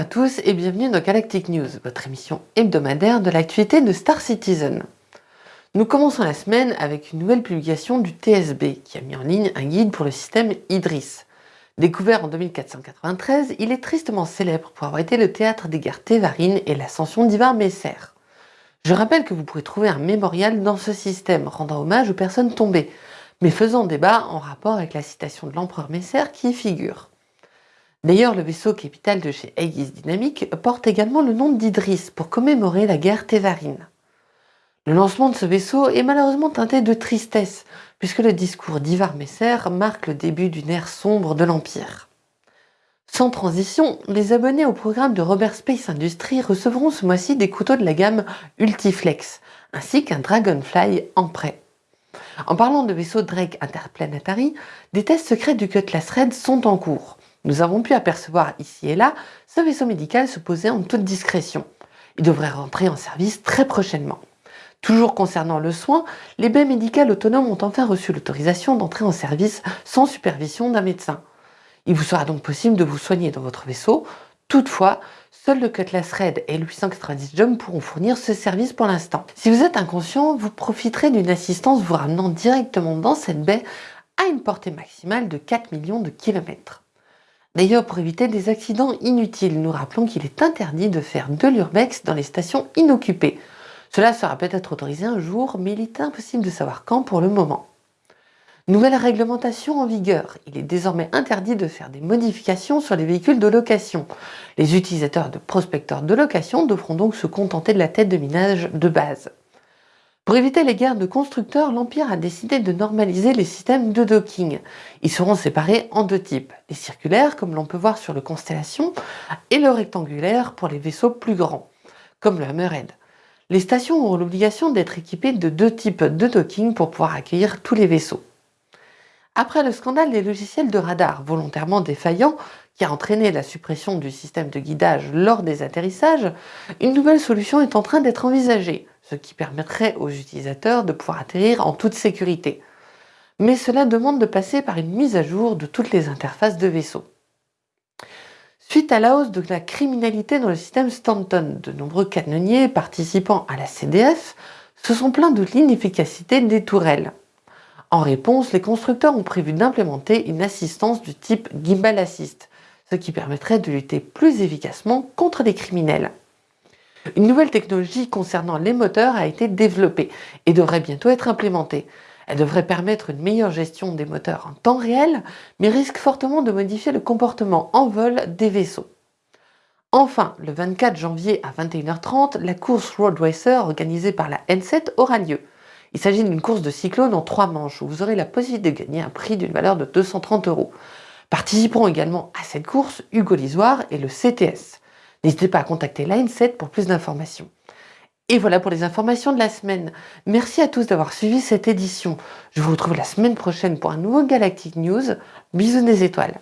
tous et bienvenue dans Galactic News, votre émission hebdomadaire de l'actualité de Star Citizen. Nous commençons la semaine avec une nouvelle publication du TSB qui a mis en ligne un guide pour le système Idris. Découvert en 2493, il est tristement célèbre pour avoir été le théâtre des guerres Tévarines et l'ascension d'Ivar Messer. Je rappelle que vous pourrez trouver un mémorial dans ce système rendant hommage aux personnes tombées, mais faisant débat en rapport avec la citation de l'empereur Messer qui y figure. D'ailleurs, le vaisseau capital de chez Aegis Dynamics porte également le nom d'Idris pour commémorer la guerre Tévarine. Le lancement de ce vaisseau est malheureusement teinté de tristesse, puisque le discours d'Ivar Messer marque le début d'une ère sombre de l'Empire. Sans transition, les abonnés au programme de Robert Space Industries recevront ce mois-ci des couteaux de la gamme Ultiflex, ainsi qu'un Dragonfly en prêt. En parlant de vaisseaux Drake Interplanetary, des tests secrets du Cutlass Red sont en cours. Nous avons pu apercevoir ici et là ce vaisseau médical se poser en toute discrétion. Il devrait rentrer en service très prochainement. Toujours concernant le soin, les baies médicales autonomes ont enfin reçu l'autorisation d'entrer en service sans supervision d'un médecin. Il vous sera donc possible de vous soigner dans votre vaisseau. Toutefois, seul le Cutlass Red et le 890 Jump pourront fournir ce service pour l'instant. Si vous êtes inconscient, vous profiterez d'une assistance vous ramenant directement dans cette baie à une portée maximale de 4 millions de kilomètres. D'ailleurs, pour éviter des accidents inutiles, nous rappelons qu'il est interdit de faire de l'urbex dans les stations inoccupées. Cela sera peut-être autorisé un jour, mais il est impossible de savoir quand pour le moment. Nouvelle réglementation en vigueur. Il est désormais interdit de faire des modifications sur les véhicules de location. Les utilisateurs de prospecteurs de location devront donc se contenter de la tête de minage de base. Pour éviter les guerres de constructeurs, l'Empire a décidé de normaliser les systèmes de docking. Ils seront séparés en deux types, les circulaires, comme l'on peut voir sur le Constellation, et le rectangulaire pour les vaisseaux plus grands, comme le Hammerhead. Les stations auront l'obligation d'être équipées de deux types de docking pour pouvoir accueillir tous les vaisseaux. Après le scandale des logiciels de radar volontairement défaillants, qui a entraîné la suppression du système de guidage lors des atterrissages, une nouvelle solution est en train d'être envisagée, ce qui permettrait aux utilisateurs de pouvoir atterrir en toute sécurité. Mais cela demande de passer par une mise à jour de toutes les interfaces de vaisseau. Suite à la hausse de la criminalité dans le système Stanton, de nombreux canonniers participant à la CDF se sont plaints de l'inefficacité des tourelles. En réponse, les constructeurs ont prévu d'implémenter une assistance du type Gimbal Assist, ce qui permettrait de lutter plus efficacement contre les criminels. Une nouvelle technologie concernant les moteurs a été développée et devrait bientôt être implémentée. Elle devrait permettre une meilleure gestion des moteurs en temps réel, mais risque fortement de modifier le comportement en vol des vaisseaux. Enfin, le 24 janvier à 21h30, la course Road Racer organisée par la N7 aura lieu. Il s'agit d'une course de cyclone en trois manches où vous aurez la possibilité de gagner un prix d'une valeur de 230 euros. Participeront également à cette course Hugo Lisoire et le CTS. N'hésitez pas à contacter 7 pour plus d'informations. Et voilà pour les informations de la semaine. Merci à tous d'avoir suivi cette édition. Je vous retrouve la semaine prochaine pour un nouveau Galactic News. Bisous des étoiles.